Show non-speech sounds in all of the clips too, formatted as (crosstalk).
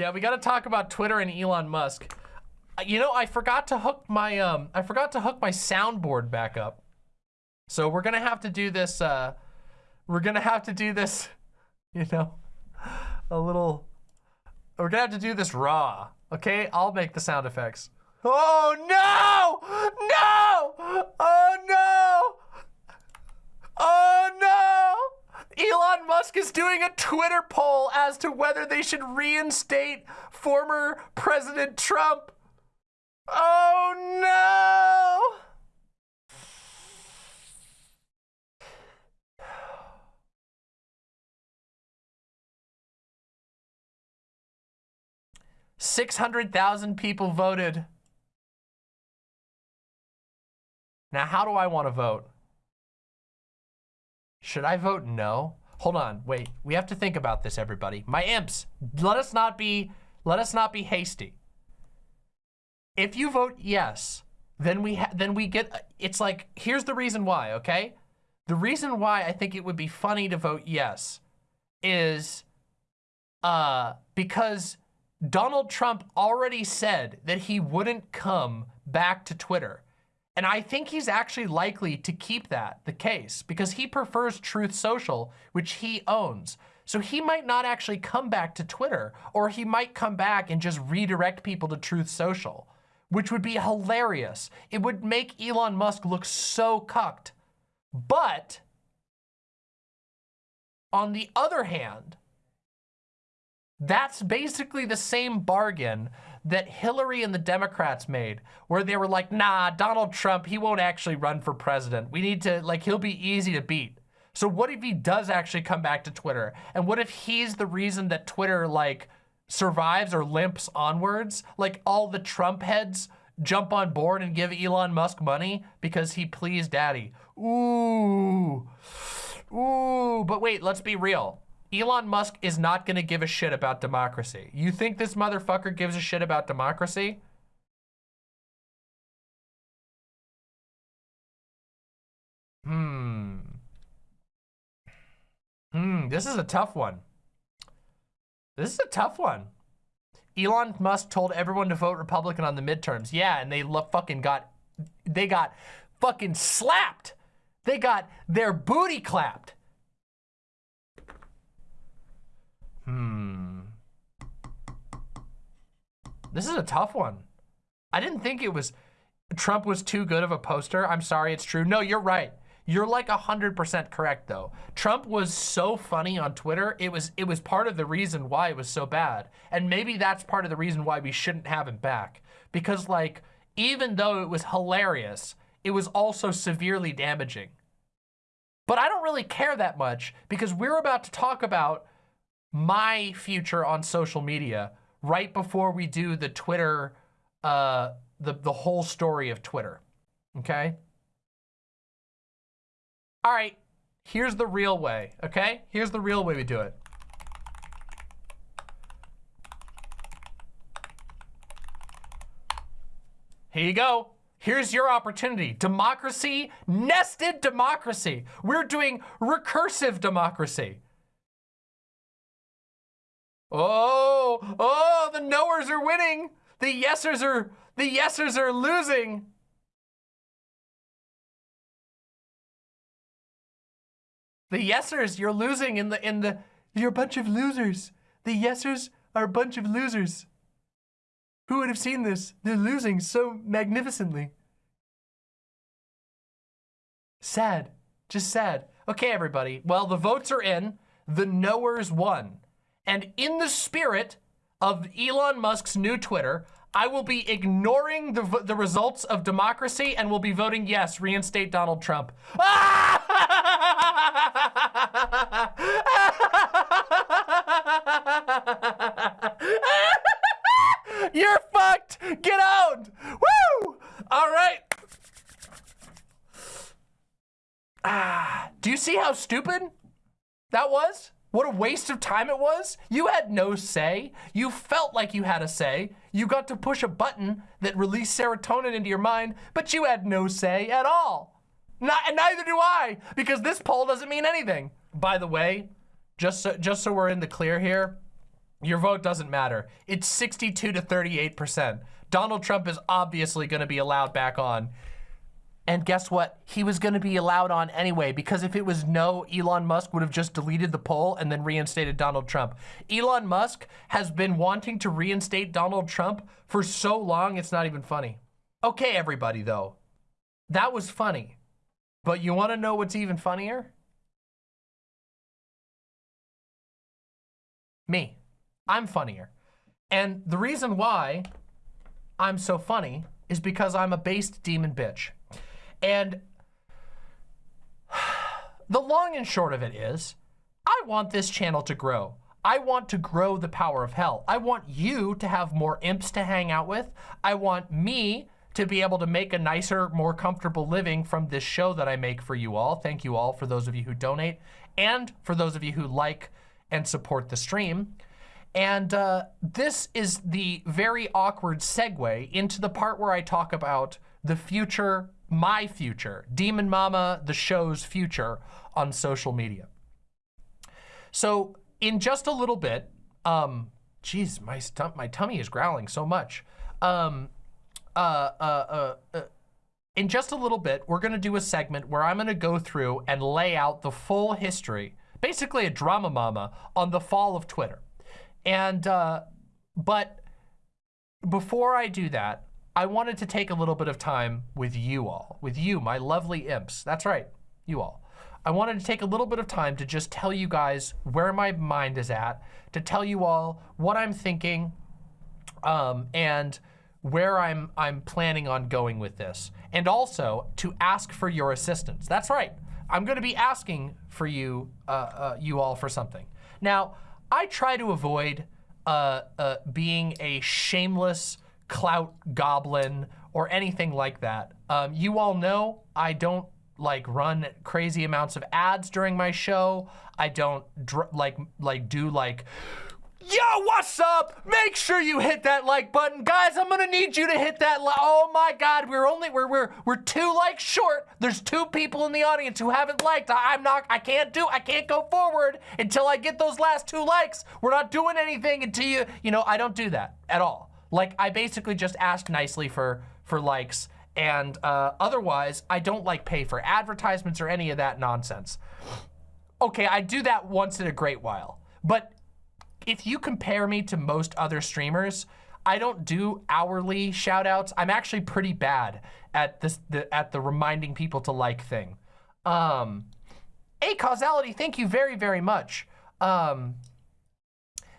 Yeah, we got to talk about Twitter and Elon Musk. Uh, You know, I forgot to hook my um I forgot to hook my soundboard back up. So we're to have to do this uh we're to have to do this, (laughs) you know, a little we're to have to do this raw. Okay? I'll make the sound effects. Oh no! No! Oh no! Oh no! Elon Musk is doing a Twitter poll as to whether they should reinstate former President Trump. Oh no! Six hundred thousand people voted. Now, how do I want to vote? Should I vote no? Hold on, wait. We have to think about this, everybody. My imps, let us not be let us not be hasty. If you vote yes, then we then we get it's like here's the reason why, okay? The reason why I think it would be funny to vote yes is uh because Donald Trump already said that he wouldn't come back to Twitter. And I think he's actually likely to keep that the case because he prefers Truth Social, which he owns. So he might not actually come back to Twitter, or he might come back and just redirect people to Truth Social, which would be hilarious. It would make Elon Musk look so cucked. But on the other hand, that's basically the same bargain that Hillary and the Democrats made, where they were like, nah, Donald Trump, he won't actually run for president. We need to, like, he'll be easy to beat. So what if he does actually come back to Twitter? And what if he's the reason that Twitter, like, survives or limps onwards? Like, all the Trump heads jump on board and give Elon Musk money because he pleased daddy. Ooh. Ooh. But wait, let's be real. Elon Musk is not going to give a shit about democracy. You think this motherfucker gives a shit about democracy? Hmm. Hmm, this is a tough one. This is a tough one. Elon Musk told everyone to vote Republican on the midterms. Yeah, and they fucking got, they got fucking slapped. They got their booty clapped. Hmm. This is a tough one. I didn't think it was, Trump was too good of a poster. I'm sorry, it's true. No, you're right. You're like 100% correct though. Trump was so funny on Twitter. It was it was part of the reason why it was so bad. And maybe that's part of the reason why we shouldn't have him back. Because like, even though it was hilarious, it was also severely damaging. But I don't really care that much because we're about to talk about my future on social media right before we do the Twitter, uh, the, the whole story of Twitter, okay? All right, here's the real way, okay? Here's the real way we do it. Here you go. Here's your opportunity. Democracy, nested democracy. We're doing recursive democracy. Oh, oh, the knowers are winning. The yesers are, the yesers are losing. The yesers, you're losing in the, in the, you're a bunch of losers. The yesers are a bunch of losers. Who would have seen this? They're losing so magnificently. Sad, just sad. Okay, everybody. Well, the votes are in. The knowers won. And in the spirit of Elon Musk's new Twitter, I will be ignoring the, the results of democracy and will be voting yes, reinstate Donald Trump. (laughs) You're fucked. Get out. Woo! All right. Ah, do you see how stupid that was? What a waste of time it was. You had no say. You felt like you had a say. You got to push a button that released serotonin into your mind, but you had no say at all. Not, and neither do I, because this poll doesn't mean anything. By the way, just so, just so we're in the clear here, Your vote doesn't matter. It's 62 to 38%. Donald Trump is obviously going to be allowed back on. And guess what? He was going to be allowed on anyway, because if it was no, Elon Musk would have just deleted the poll and then reinstated Donald Trump. Elon Musk has been wanting to reinstate Donald Trump for so long, it's not even funny. Okay, everybody, though. That was funny. But you want to know what's even funnier? Me. I'm funnier. And the reason why I'm so funny is because I'm a based demon bitch. And (sighs) the long and short of it is, I want this channel to grow. I want to grow the power of hell. I want you to have more imps to hang out with. I want me to be able to make a nicer, more comfortable living from this show that I make for you all. Thank you all for those of you who donate and for those of you who like and support the stream. And uh, this is the very awkward segue into the part where I talk about the future, my future, Demon Mama, the show's future on social media. So in just a little bit, um, geez, my, my tummy is growling so much. Um, uh, uh, uh, uh, in just a little bit, we're going to do a segment where I'm going to go through and lay out the full history, basically a drama mama, on the fall of Twitter. And, uh, but before I do that, I wanted to take a little bit of time with you all, with you, my lovely imps. That's right, you all. I wanted to take a little bit of time to just tell you guys where my mind is at, to tell you all what I'm thinking, um, and where I'm, I'm planning on going with this. And also to ask for your assistance. That's right. I'm gonna be asking for you, uh, uh, you all for something. Now, I try to avoid uh, uh, being a shameless clout goblin or anything like that. Um, you all know I don't like run crazy amounts of ads during my show. I don't like like do like Yo, what's up? Make sure you hit that like button. Guys, I'm gonna need you to hit that like. Oh my God, we're only, we're, we're, we're two likes short. There's two people in the audience who haven't liked. I, I'm not, I can't do, I can't go forward until I get those last two likes. We're not doing anything until you, you know, I don't do that at all. Like, I basically just ask nicely for, for likes and uh, otherwise, I don't like pay for advertisements or any of that nonsense. Okay, I do that once in a great while, but if you compare me to most other streamers, I don't do hourly shout outs. I'm actually pretty bad at this the, at the reminding people to like thing. Um, a causality, thank you very, very much. Um,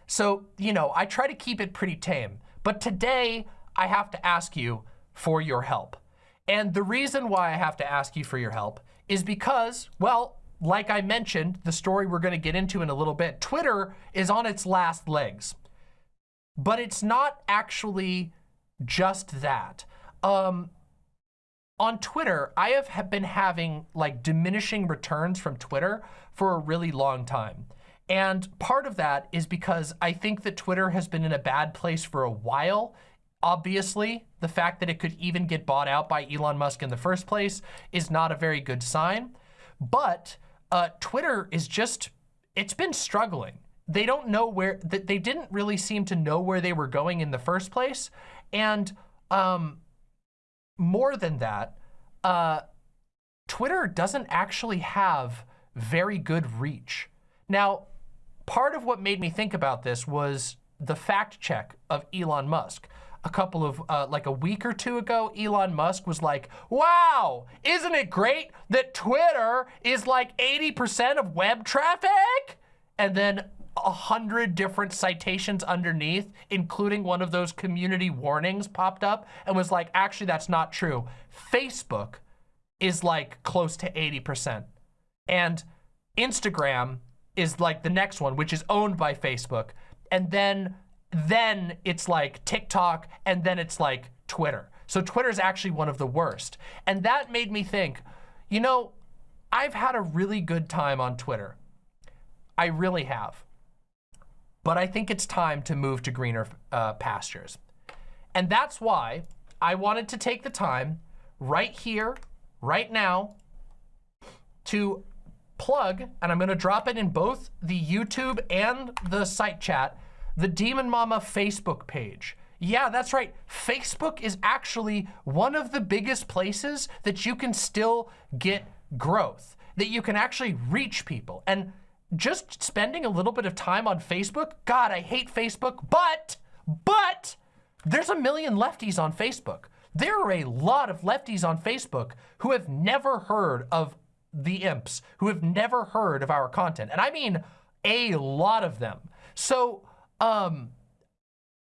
so, you know, I try to keep it pretty tame. But today, I have to ask you for your help. And the reason why I have to ask you for your help is because, well, like I mentioned, the story we're going to get into in a little bit, Twitter is on its last legs. But it's not actually just that. Um, on Twitter, I have been having like diminishing returns from Twitter for a really long time. And part of that is because I think that Twitter has been in a bad place for a while. Obviously, the fact that it could even get bought out by Elon Musk in the first place is not a very good sign. But uh, Twitter is just, it's been struggling. They don't know where, they didn't really seem to know where they were going in the first place. And um, more than that, uh, Twitter doesn't actually have very good reach. Now, part of what made me think about this was the fact check of Elon Musk a couple of, uh, like a week or two ago, Elon Musk was like, wow, isn't it great that Twitter is like 80% of web traffic? And then a hundred different citations underneath, including one of those community warnings popped up and was like, actually, that's not true. Facebook is like close to 80%. And Instagram is like the next one, which is owned by Facebook. And then then it's like TikTok, and then it's like Twitter. So Twitter is actually one of the worst. And that made me think, you know, I've had a really good time on Twitter. I really have. But I think it's time to move to greener uh, pastures. And that's why I wanted to take the time right here, right now, to plug, and I'm gonna drop it in both the YouTube and the site chat, the Demon Mama Facebook page. Yeah, that's right. Facebook is actually one of the biggest places that you can still get growth, that you can actually reach people. And just spending a little bit of time on Facebook, God, I hate Facebook, but, but, there's a million lefties on Facebook. There are a lot of lefties on Facebook who have never heard of the imps, who have never heard of our content. And I mean a lot of them. So, um,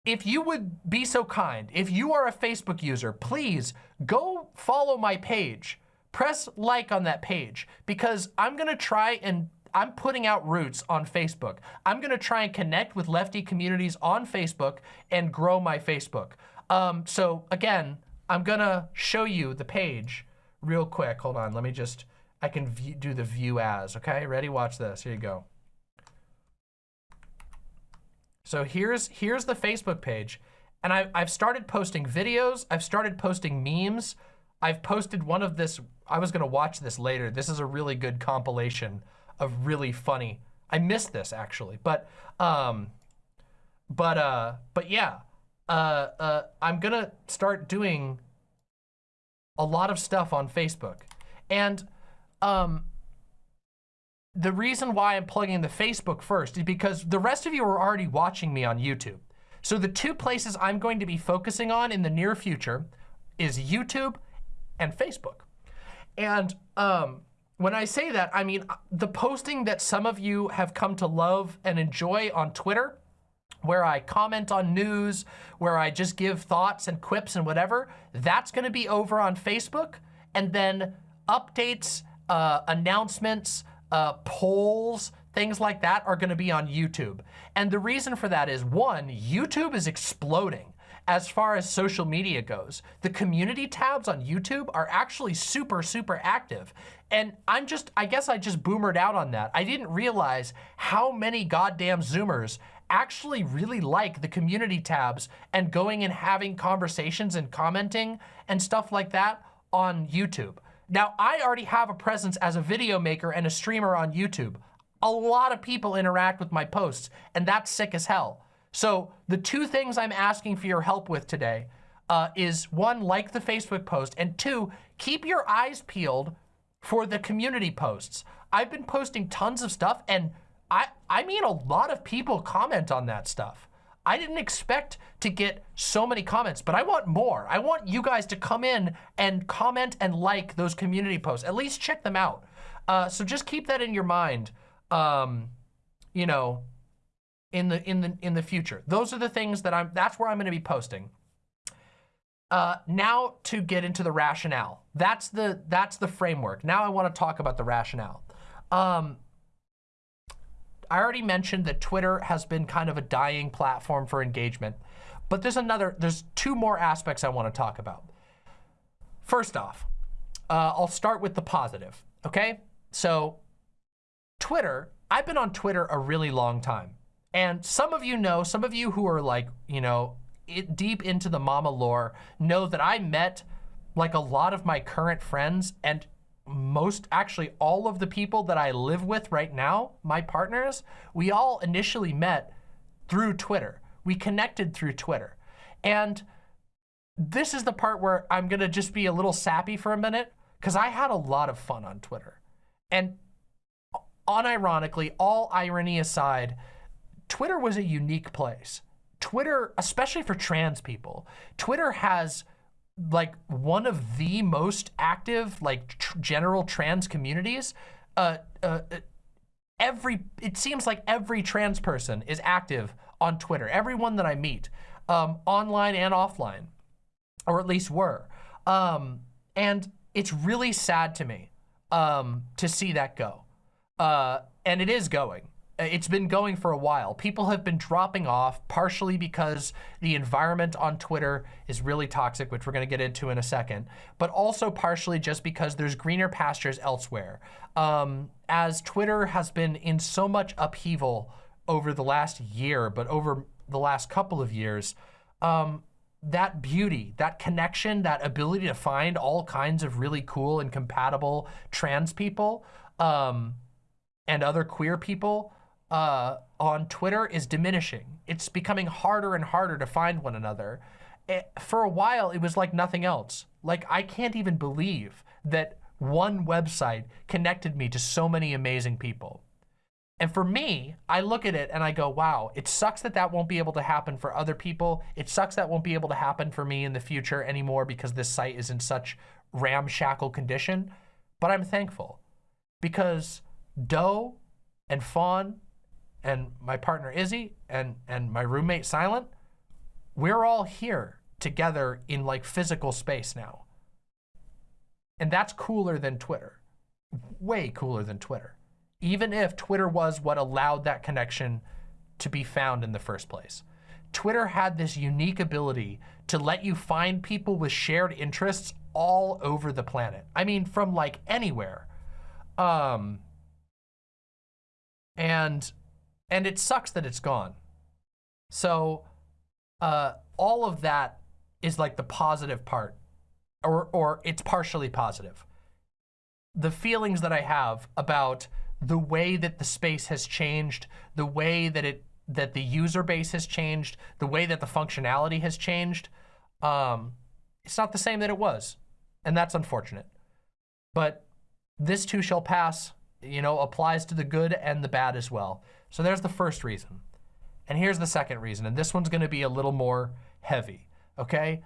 if you would be so kind, if you are a Facebook user, please go follow my page. Press like on that page because I'm gonna try and I'm putting out roots on Facebook. I'm gonna try and connect with lefty communities on Facebook and grow my Facebook. Um, so again, I'm gonna show you the page real quick. Hold on, let me just, I can view, do the view as, okay? Ready, watch this, here you go. So here's, here's the Facebook page. And I, I've started posting videos. I've started posting memes. I've posted one of this, I was gonna watch this later. This is a really good compilation of really funny, I missed this actually, but, um, but, uh, but yeah, uh, uh, I'm gonna start doing a lot of stuff on Facebook. And, um, the reason why I'm plugging the Facebook first is because the rest of you are already watching me on YouTube. So the two places I'm going to be focusing on in the near future is YouTube and Facebook. And um, when I say that, I mean the posting that some of you have come to love and enjoy on Twitter, where I comment on news, where I just give thoughts and quips and whatever, that's gonna be over on Facebook. And then updates, uh, announcements, uh, polls, things like that are gonna be on YouTube. And the reason for that is one, YouTube is exploding as far as social media goes. The community tabs on YouTube are actually super, super active. And I'm just, I guess I just boomered out on that. I didn't realize how many goddamn Zoomers actually really like the community tabs and going and having conversations and commenting and stuff like that on YouTube. Now, I already have a presence as a video maker and a streamer on YouTube. A lot of people interact with my posts, and that's sick as hell. So the two things I'm asking for your help with today uh, is one, like the Facebook post, and two, keep your eyes peeled for the community posts. I've been posting tons of stuff, and I, I mean a lot of people comment on that stuff. I didn't expect to get so many comments, but I want more. I want you guys to come in and comment and like those community posts. At least check them out. Uh, so just keep that in your mind. Um, you know, in the in the in the future. Those are the things that I'm. That's where I'm going to be posting. Uh, now to get into the rationale. That's the that's the framework. Now I want to talk about the rationale. Um, I already mentioned that Twitter has been kind of a dying platform for engagement, but there's another, there's two more aspects I want to talk about. First off, uh, I'll start with the positive, okay? So Twitter, I've been on Twitter a really long time. And some of you know, some of you who are like, you know, it, deep into the mama lore know that I met like a lot of my current friends and most, actually all of the people that I live with right now, my partners, we all initially met through Twitter. We connected through Twitter. And this is the part where I'm gonna just be a little sappy for a minute because I had a lot of fun on Twitter. And unironically, all irony aside, Twitter was a unique place. Twitter, especially for trans people, Twitter has like one of the most active like tr general trans communities uh, uh, uh, every it seems like every trans person is active on twitter everyone that i meet um, online and offline or at least were. Um, and it's really sad to me um, to see that go. Uh, and it is going it's been going for a while. People have been dropping off, partially because the environment on Twitter is really toxic, which we're gonna get into in a second, but also partially just because there's greener pastures elsewhere. Um, as Twitter has been in so much upheaval over the last year, but over the last couple of years, um, that beauty, that connection, that ability to find all kinds of really cool and compatible trans people um, and other queer people, uh, on Twitter is diminishing. It's becoming harder and harder to find one another. Eh, for a while, it was like nothing else. Like, I can't even believe that one website connected me to so many amazing people. And for me, I look at it and I go, wow, it sucks that that won't be able to happen for other people. It sucks that won't be able to happen for me in the future anymore because this site is in such ramshackle condition. But I'm thankful because Doe and Fawn and my partner Izzy and, and my roommate Silent, we're all here together in like physical space now. And that's cooler than Twitter, way cooler than Twitter even if Twitter was what allowed that connection to be found in the first place. Twitter had this unique ability to let you find people with shared interests all over the planet. I mean, from like anywhere. Um, and, and it sucks that it's gone. So, uh, all of that is like the positive part or, or it's partially positive. The feelings that I have about the way that the space has changed, the way that it that the user base has changed, the way that the functionality has changed, um, it's not the same that it was. And that's unfortunate. But this too shall pass, you know, applies to the good and the bad as well. So there's the first reason. And here's the second reason, and this one's gonna be a little more heavy, okay?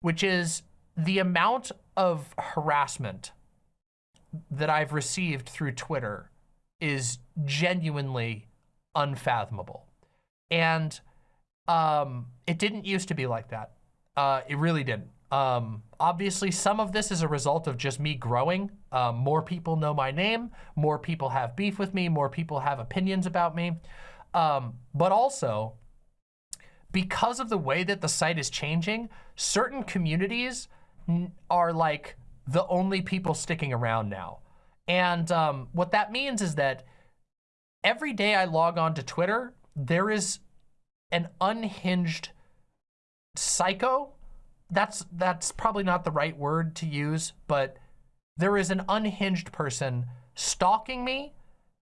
Which is the amount of harassment that I've received through Twitter is genuinely unfathomable. And um, it didn't used to be like that. Uh, it really didn't. Um, obviously, some of this is a result of just me growing. Um, more people know my name. More people have beef with me. More people have opinions about me. Um, but also, because of the way that the site is changing, certain communities are like the only people sticking around now. And um, what that means is that every day I log on to Twitter, there is an unhinged psycho. That's, that's probably not the right word to use, but there is an unhinged person stalking me,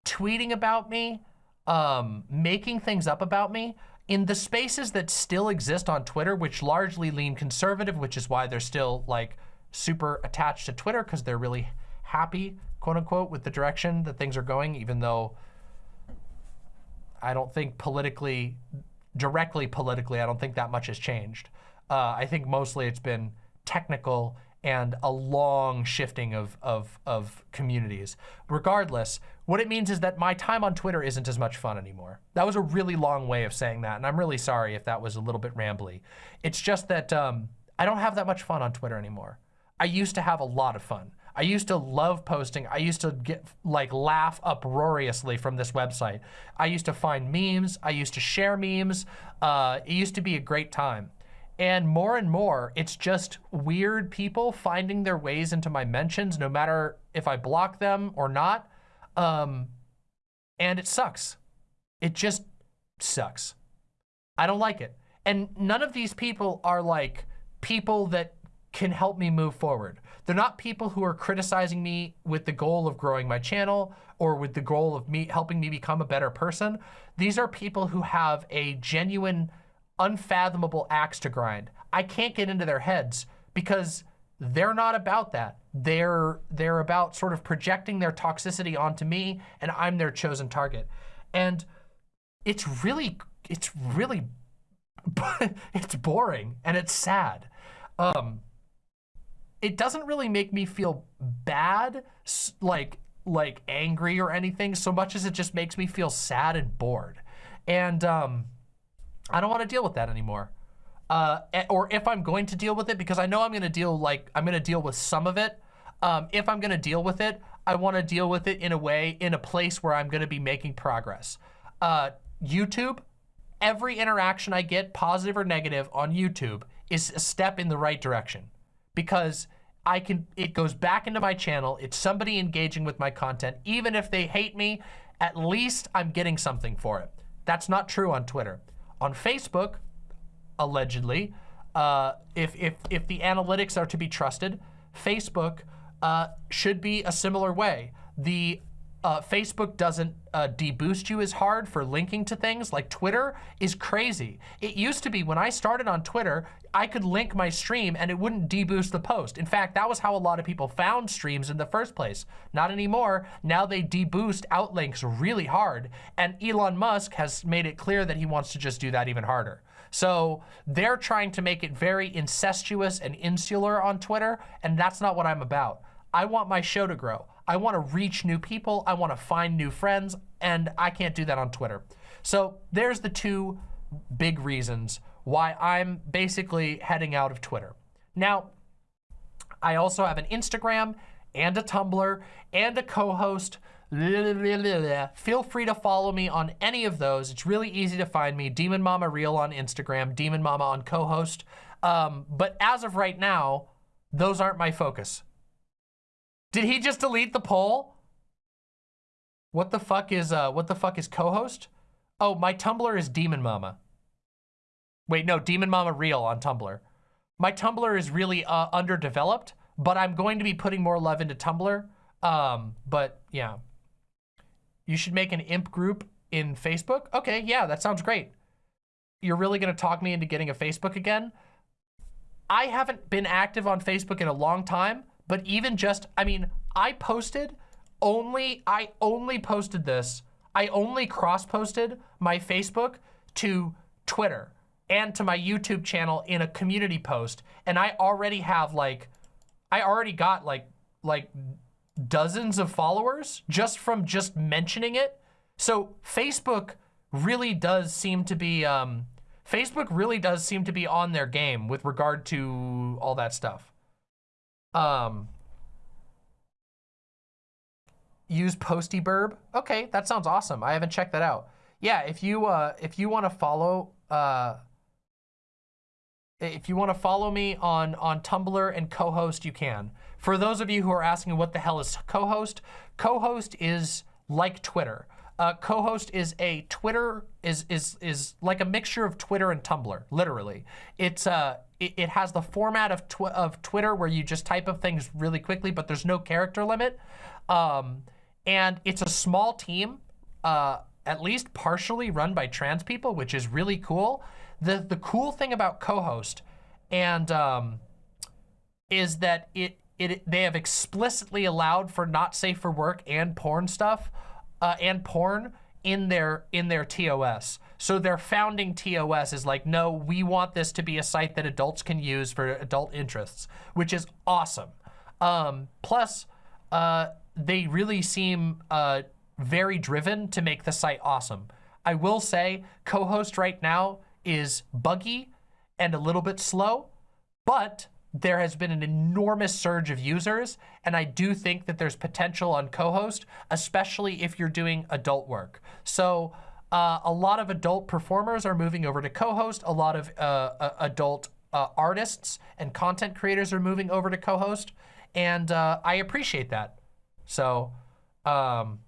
tweeting about me, um, making things up about me in the spaces that still exist on Twitter, which largely lean conservative, which is why they're still like super attached to Twitter because they're really happy quote unquote, with the direction that things are going, even though I don't think politically, directly politically, I don't think that much has changed. Uh, I think mostly it's been technical and a long shifting of, of, of communities. Regardless, what it means is that my time on Twitter isn't as much fun anymore. That was a really long way of saying that, and I'm really sorry if that was a little bit rambly. It's just that um, I don't have that much fun on Twitter anymore. I used to have a lot of fun. I used to love posting. I used to get like laugh uproariously from this website. I used to find memes. I used to share memes. Uh, it used to be a great time. And more and more, it's just weird people finding their ways into my mentions, no matter if I block them or not. Um, and it sucks. It just sucks. I don't like it. And none of these people are like people that can help me move forward. They're not people who are criticizing me with the goal of growing my channel or with the goal of me helping me become a better person. These are people who have a genuine, unfathomable axe to grind. I can't get into their heads because they're not about that. They're, they're about sort of projecting their toxicity onto me and I'm their chosen target. And it's really, it's really, (laughs) it's boring and it's sad. Um, it doesn't really make me feel bad, like like angry or anything, so much as it just makes me feel sad and bored. And um, I don't want to deal with that anymore. Uh, or if I'm going to deal with it, because I know I'm going to deal like I'm going to deal with some of it. Um, if I'm going to deal with it, I want to deal with it in a way, in a place where I'm going to be making progress. Uh, YouTube, every interaction I get, positive or negative, on YouTube is a step in the right direction because I can, it goes back into my channel. It's somebody engaging with my content. Even if they hate me, at least I'm getting something for it. That's not true on Twitter. On Facebook, allegedly, uh, if, if, if the analytics are to be trusted, Facebook uh, should be a similar way. The Uh, Facebook doesn't uh, deboost you as hard for linking to things like Twitter is crazy. It used to be when I started on Twitter, I could link my stream and it wouldn't deboost the post. In fact, that was how a lot of people found streams in the first place. Not anymore. Now they deboost outlinks really hard. And Elon Musk has made it clear that he wants to just do that even harder. So they're trying to make it very incestuous and insular on Twitter, and that's not what I'm about. I want my show to grow. I want to reach new people. I want to find new friends, and I can't do that on Twitter. So there's the two big reasons why I'm basically heading out of Twitter. Now, I also have an Instagram and a Tumblr and a co-host (laughs) Feel free to follow me on any of those. It's really easy to find me. Demon Mama Real on Instagram, Demon Mama on co-host. Um, but as of right now, those aren't my focus. Did he just delete the poll? What the fuck is uh what the fuck is co-host? Oh, my Tumblr is Demon Mama. Wait, no, Demon Mama Real on Tumblr. My Tumblr is really uh, underdeveloped, but I'm going to be putting more love into Tumblr. Um, but yeah. You should make an imp group in Facebook? Okay, yeah, that sounds great. You're really gonna talk me into getting a Facebook again? I haven't been active on Facebook in a long time, but even just, I mean, I posted only, I only posted this, I only cross-posted my Facebook to Twitter and to my YouTube channel in a community post. And I already have like, I already got like, like dozens of followers just from just mentioning it. So Facebook really does seem to be, um, Facebook really does seem to be on their game with regard to all that stuff. Um, use PostyBirb. Okay, that sounds awesome. I haven't checked that out. Yeah, if you uh, if you want to follow uh, if you want to follow me on on Tumblr and co-host, you can. For those of you who are asking what the hell is co-host, co-host is like Twitter. Uh, co-host is a Twitter is is is like a mixture of Twitter and Tumblr, literally. It's uh it, it has the format of tw of Twitter where you just type up things really quickly, but there's no character limit. Um, and it's a small team, uh, at least partially run by trans people, which is really cool. The the cool thing about co-host and um, is that it it, they have explicitly allowed for not safe for work and porn stuff uh, and porn in their in their TOS. So their founding TOS is like, no, we want this to be a site that adults can use for adult interests, which is awesome. Um, plus, uh, they really seem uh, very driven to make the site awesome. I will say, co-host right now is buggy and a little bit slow, but there has been an enormous surge of users, and I do think that there's potential on co-host, especially if you're doing adult work. So uh, a lot of adult performers are moving over to co-host. A lot of uh, uh, adult uh, artists and content creators are moving over to co-host, and uh, I appreciate that. So, um,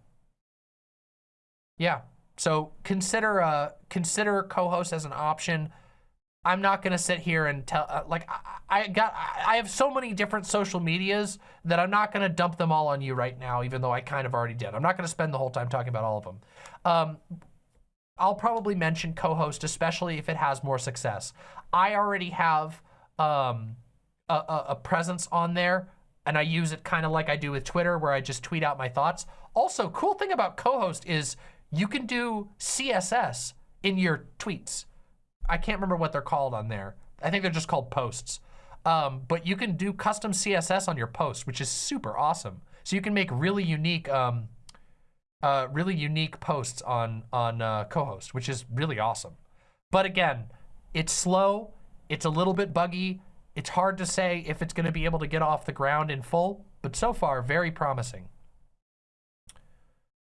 yeah. So consider consider co-host as an option. I'm not gonna sit here and tell, uh, like, I, I, got, I have so many different social medias that I'm not gonna dump them all on you right now, even though I kind of already did. I'm not gonna spend the whole time talking about all of them. Um, I'll probably mention co-host, especially if it has more success. I already have um, a, a, presence on there and I use it kind of like I do with Twitter where I just tweet out my thoughts. Also, cool thing about co-host is you can do CSS in your tweets. I can't remember what they're called on there. I think they're just called posts. Um, but you can do custom CSS on your post, which is super awesome. So you can make really unique, um, uh, really unique posts on on uh, co-host, which is really awesome. But again, it's slow, it's a little bit buggy. It's hard to say if it's going to be able to get off the ground in full, but so far very promising.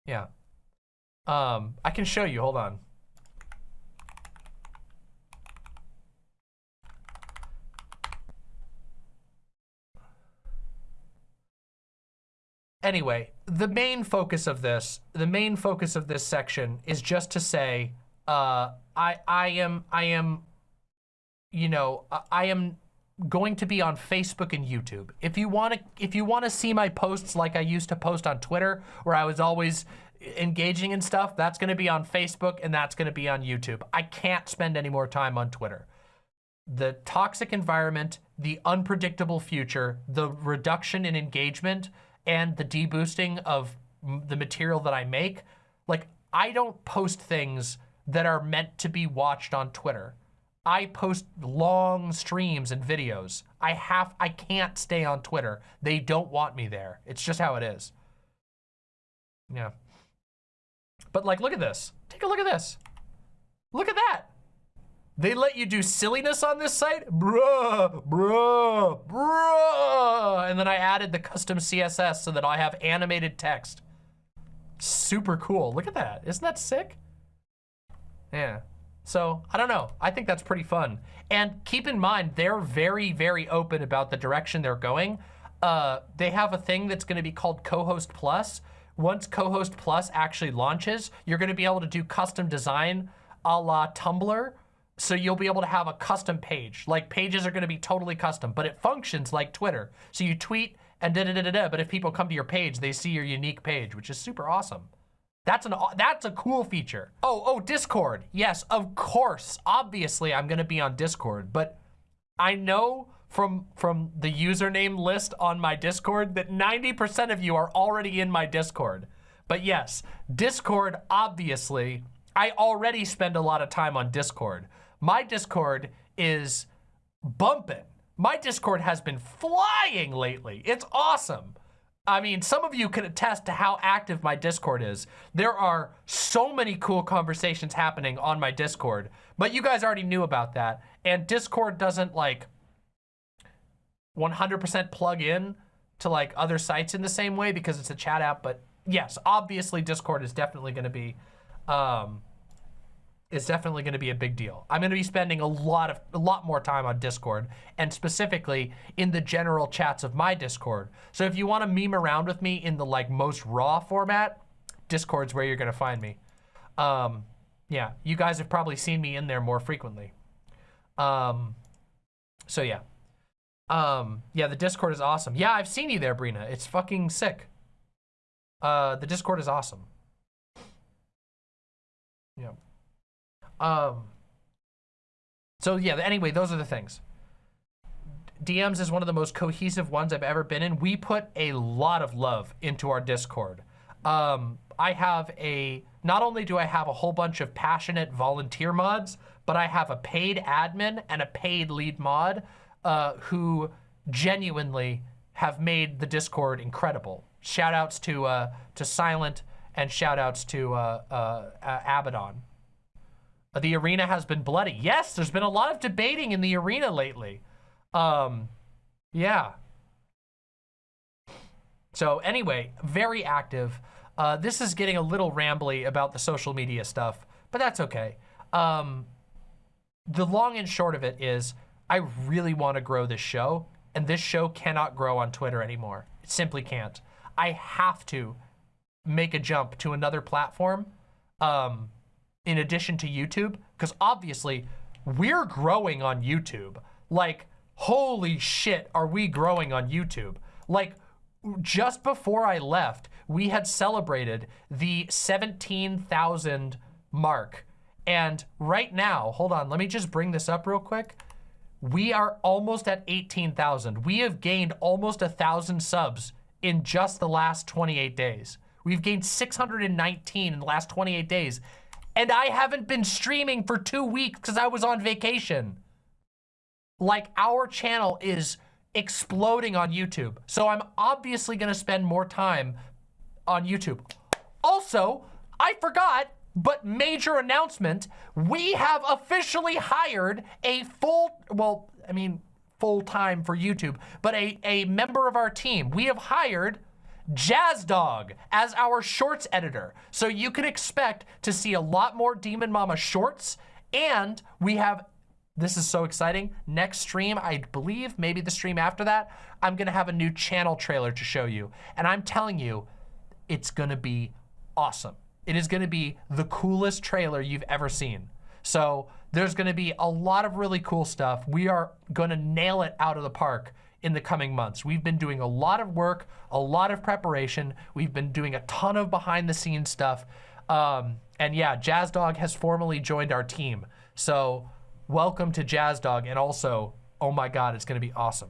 Yeah. Um, I can show you. Hold on. Anyway, the main focus of this, the main focus of this section is just to say, uh, I, I am, I am, you know, I am going to be on Facebook and YouTube. If you want to if you want to see my posts like I used to post on Twitter where I was always engaging in stuff, that's going to be on Facebook and that's going to be on YouTube. I can't spend any more time on Twitter. The toxic environment, the unpredictable future, the reduction in engagement and the deboosting of the material that I make, like I don't post things that are meant to be watched on Twitter. I post long streams and videos. I have, I can't stay on Twitter. They don't want me there. It's just how it is. Yeah. But like, look at this. Take a look at this. Look at that. They let you do silliness on this site? Bruh, bruh, bruh. And then I added the custom CSS so that I have animated text. Super cool. Look at that. Isn't that sick? Yeah. So I don't know. I think that's pretty fun. And keep in mind, they're very, very open about the direction they're going. Uh, they have a thing that's going to be called Co-host Plus. Once Co-host Plus actually launches, you're going to be able to do custom design a la Tumblr. So you'll be able to have a custom page. Like pages are going to be totally custom, but it functions like Twitter. So you tweet and da da da da da. But if people come to your page, they see your unique page, which is super awesome. That's an that's a cool feature. Oh, oh, Discord. Yes, of course. Obviously, I'm gonna be on Discord, but I know from from the username list on my Discord that 90% of you are already in my Discord. But yes, Discord, obviously, I already spend a lot of time on Discord. My Discord is bumping. My Discord has been flying lately. It's awesome. I mean, some of you can attest to how active my Discord is. There are so many cool conversations happening on my Discord, but you guys already knew about that. And Discord doesn't like 100% plug in to like other sites in the same way because it's a chat app. But yes, obviously Discord is definitely going to be um, is definitely going to be a big deal. I'm going to be spending a lot of a lot more time on Discord and specifically in the general chats of my Discord. So if you want to meme around with me in the like most raw format, Discord's where you're going to find me. Um, yeah, you guys have probably seen me in there more frequently. Um, so yeah. Um, yeah, the Discord is awesome. Yeah, I've seen you there, Brina. It's fucking sick. Uh, the Discord is awesome. Yeah. Um, so yeah, anyway, those are the things. DMs is one of the most cohesive ones I've ever been in. We put a lot of love into our Discord. Um, I have a, not only do I have a whole bunch of passionate volunteer mods, but I have a paid admin and a paid lead mod uh, who genuinely have made the Discord incredible. Shout outs to, uh, to Silent and shout outs to uh, uh, Abaddon. The arena has been bloody. Yes, there's been a lot of debating in the arena lately. Um, yeah. So anyway, very active. Uh, this is getting a little rambly about the social media stuff, but that's okay. Um, the long and short of it is I really want to grow this show, and this show cannot grow on Twitter anymore. It simply can't. I have to make a jump to another platform. Um, in addition to YouTube? Because obviously we're growing on YouTube. Like, holy shit, are we growing on YouTube? Like, just before I left, we had celebrated the 17,000 mark. And right now, hold on, let me just bring this up real quick. We are almost at 18,000. We have gained almost a thousand subs in just the last 28 days. We've gained 619 in the last 28 days and I haven't been streaming for two weeks because I was on vacation. Like our channel is exploding on YouTube. So I'm obviously gonna spend more time on YouTube. Also, I forgot, but major announcement, we have officially hired a full, well, I mean, full time for YouTube, but a, a member of our team. We have hired Jazz Dog as our shorts editor. So you can expect to see a lot more Demon Mama shorts. And we have, this is so exciting, next stream, I believe, maybe the stream after that, I'm gonna have a new channel trailer to show you. And I'm telling you, it's gonna be awesome. It is gonna be the coolest trailer you've ever seen. So there's to be a lot of really cool stuff. We are to nail it out of the park in the coming months. We've been doing a lot of work, a lot of preparation. We've been doing a ton of behind the scenes stuff. Um, and yeah, Jazz Dog has formally joined our team. So welcome to Jazz Dog. And also, oh my God, it's going to be awesome.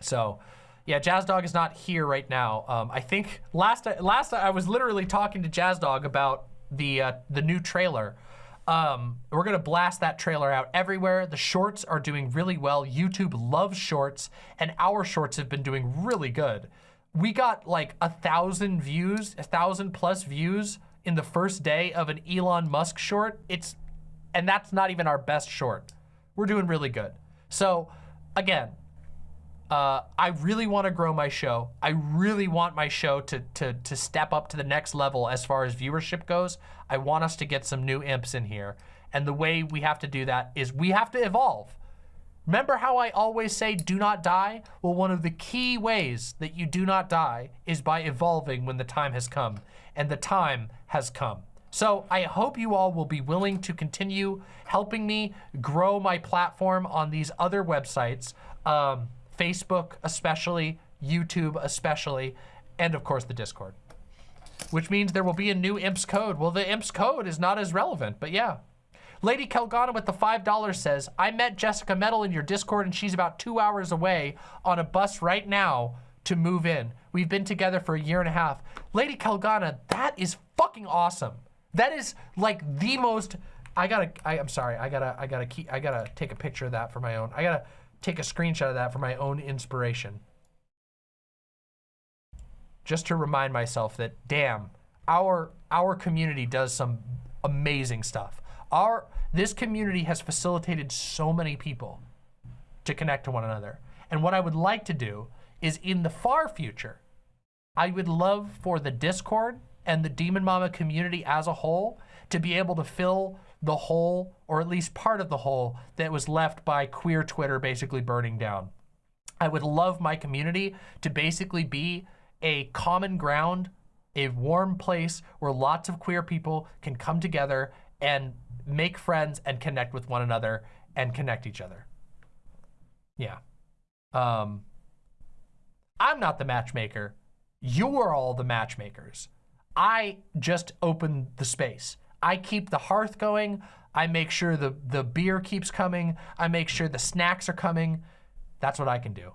So yeah, Jazz Dog is not here right now. Um, I think last last I was literally talking to Jazz Dog about the uh, the new trailer. Um, we're gonna blast that trailer out everywhere. The shorts are doing really well. YouTube loves shorts, and our shorts have been doing really good. We got like a thousand views, a thousand plus views in the first day of an Elon Musk short. It's, and that's not even our best short. We're doing really good. So again, uh, I really want to grow my show. I really want my show to, to, to step up to the next level as far as viewership goes. I want us to get some new imps in here. And the way we have to do that is we have to evolve. Remember how I always say do not die? Well, one of the key ways that you do not die is by evolving when the time has come. And the time has come. So I hope you all will be willing to continue helping me grow my platform on these other websites. Um, Facebook especially, YouTube especially, and of course the Discord. Which means there will be a new IMPS code. Well, the IMPS code is not as relevant, but yeah. Lady Kelgana with the $5 says, I met Jessica Metal in your Discord and she's about two hours away on a bus right now to move in. We've been together for a year and a half. Lady Kelgana, that is fucking awesome. That is like the most, I gotta, I, am sorry, I gotta, I gotta keep, I gotta take a picture of that for my own. I gotta, take a screenshot of that for my own inspiration. Just to remind myself that, damn, our, our community does some amazing stuff. Our, this community has facilitated so many people to connect to one another. And what I would like to do is in the far future, I would love for the Discord and the Demon Mama community as a whole to be able to fill the hole, or at least part of the hole, that was left by queer Twitter basically burning down. I would love my community to basically be a common ground, a warm place where lots of queer people can come together and make friends and connect with one another and connect each other. Yeah. Um, I'm not the matchmaker. You're all the matchmakers. I just open the space. I keep the hearth going. I make sure the, the beer keeps coming. I make sure the snacks are coming. That's what I can do.